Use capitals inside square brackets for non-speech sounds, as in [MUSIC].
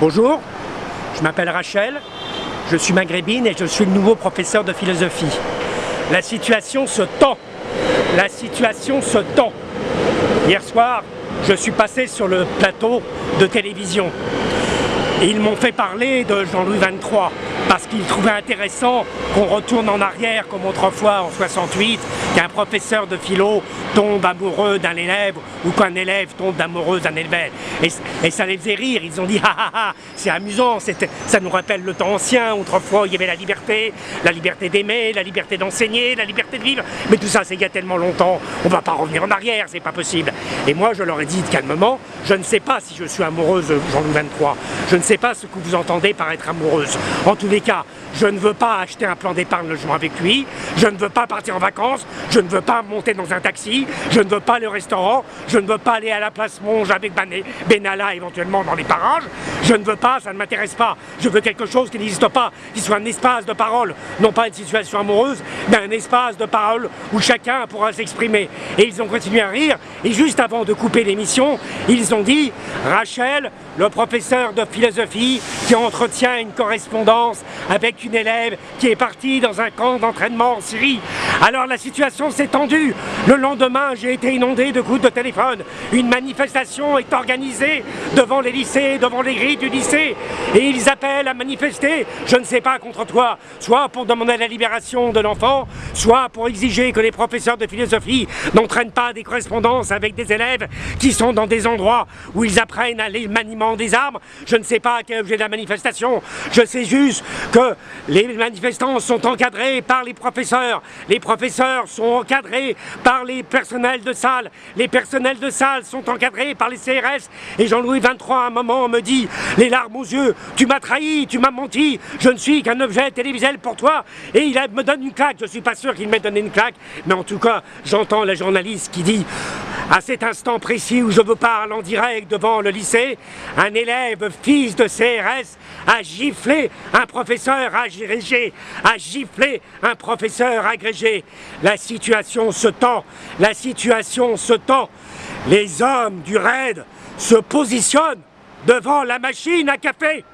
Bonjour, je m'appelle Rachel, je suis maghrébine et je suis le nouveau professeur de philosophie. La situation se tend, la situation se tend. Hier soir, je suis passé sur le plateau de télévision et ils m'ont fait parler de Jean-Louis XXIII parce qu'ils trouvaient intéressant qu'on retourne en arrière comme autrefois en 68, qu'un professeur de philo tombe amoureux d'un élève ou qu'un élève tombe amoureux d'un élève. Et, ça les faisait rire, ils ont dit [LAUGHS] ah ah ah, c'est amusant, ça nous rappelle le temps ancien, autrefois il y avait la liberté, la liberté d'aimer, la liberté d'enseigner, la liberté de vivre, mais tout ça c'est il y a tellement longtemps, on va pas revenir en arrière, c'est pas possible. Et moi je leur ai dit calmement, je ne sais pas si je suis amoureuse Jean-Louis XXIII, je ne sais pas ce que vous entendez par être amoureuse. En tous les cas, je ne veux pas acheter un plan d'épargne logement avec lui, je ne veux pas partir en vacances, je ne veux pas monter dans un taxi, je ne veux pas au restaurant, je ne veux pas aller à la place Monge avec Benalla éventuellement dans les parages, je ne veux pas, ça ne m'intéresse pas, je veux quelque chose qui n'existe pas, qui soit un espace de parole, non pas une situation amoureuse, mais un espace de parole où chacun pourra s'exprimer. Et ils ont continué à rire, et juste avant de couper l'émission, ils ont dit « Rachel, le professeur de philosophie qui entretient une correspondance avec une élève qui est partie dans un camp d'entraînement en Syrie. Alors la situation s'est tendue. Le lendemain, j'ai été inondé de coups de téléphone. Une manifestation est organisée devant les lycées, devant les grilles du lycée. Et ils appellent à manifester, je ne sais pas contre toi, soit pour demander la libération de l'enfant, soit pour exiger que les professeurs de philosophie n'entraînent pas des correspondances avec des élèves qui sont dans des endroits où ils apprennent à les maniement des armes. Je ne sais pas quel objet de la manifestation. Je sais juste que les manifestants sont encadrés par les professeurs. Professeurs sont encadrés par les personnels de salle. Les personnels de salle sont encadrés par les CRS. Et Jean-Louis XXIII, à un moment, me dit, les larmes aux yeux, tu m'as trahi, tu m'as menti, je ne suis qu'un objet télévisuel pour toi. Et il me donne une claque. Je ne suis pas sûr qu'il m'ait donné une claque. Mais en tout cas, j'entends la journaliste qui dit, à cet instant précis où je vous parle en direct devant le lycée, un élève, fils de CRS, a giflé un professeur agrégé, a giflé un professeur agrégé. La situation se tend, la situation se tend. Les hommes du raid se positionnent devant la machine à café.